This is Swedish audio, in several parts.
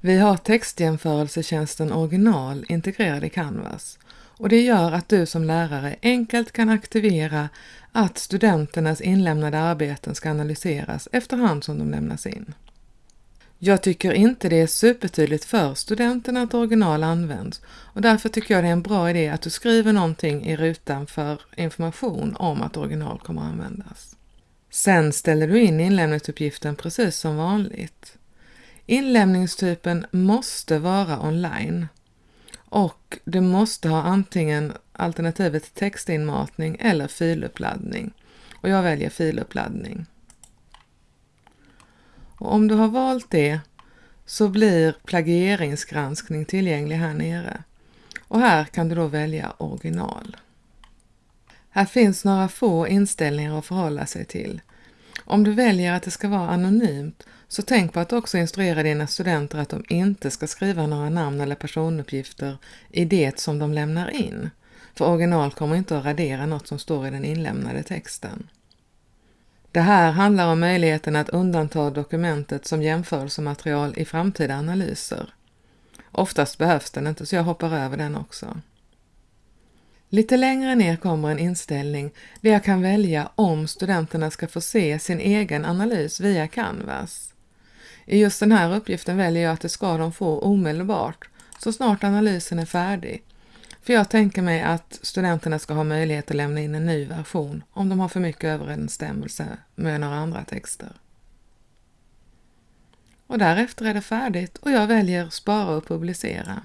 Vi har textjämförelsetjänsten Original integrerad i Canvas och det gör att du som lärare enkelt kan aktivera att studenternas inlämnade arbeten ska analyseras efterhand som de lämnas in. Jag tycker inte det är supertydligt för studenterna att original används och därför tycker jag det är en bra idé att du skriver någonting i rutan för information om att original kommer att användas. Sen ställer du in inlämningsuppgiften precis som vanligt. Inlämningstypen måste vara online och du måste ha antingen alternativet textinmatning eller filuppladdning. Och jag väljer filuppladdning. Och om du har valt det så blir plagieringsgranskning tillgänglig här nere. Och här kan du då välja original. Här finns några få inställningar att förhålla sig till. Om du väljer att det ska vara anonymt så tänk på att också instruera dina studenter att de inte ska skriva några namn eller personuppgifter i det som de lämnar in. För original kommer inte att radera något som står i den inlämnade texten. Det här handlar om möjligheten att undanta dokumentet som jämförelsematerial i framtida analyser. Oftast behövs den inte så jag hoppar över den också. Lite längre ner kommer en inställning där jag kan välja om studenterna ska få se sin egen analys via Canvas. I just den här uppgiften väljer jag att det ska de få omedelbart, så snart analysen är färdig. För jag tänker mig att studenterna ska ha möjlighet att lämna in en ny version om de har för mycket överensstämmelse med några andra texter. Och därefter är det färdigt och jag väljer spara och publicera.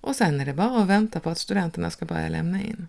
Och sen är det bara att vänta på att studenterna ska börja lämna in.